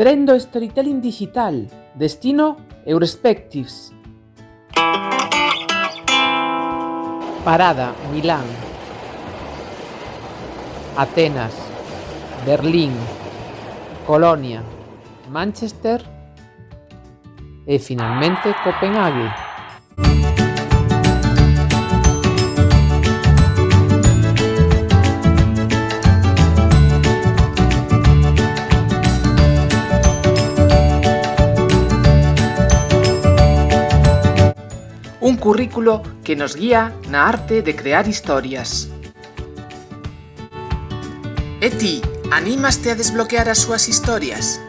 Tren do Storytelling Digital, destino Eurespectives. Parada, Milán. Atenas, Berlín, Colonia, Manchester e finalmente Copenhague. un currículo que nos guía na arte de crear historias. E ti, animaste a desbloquear as súas historias?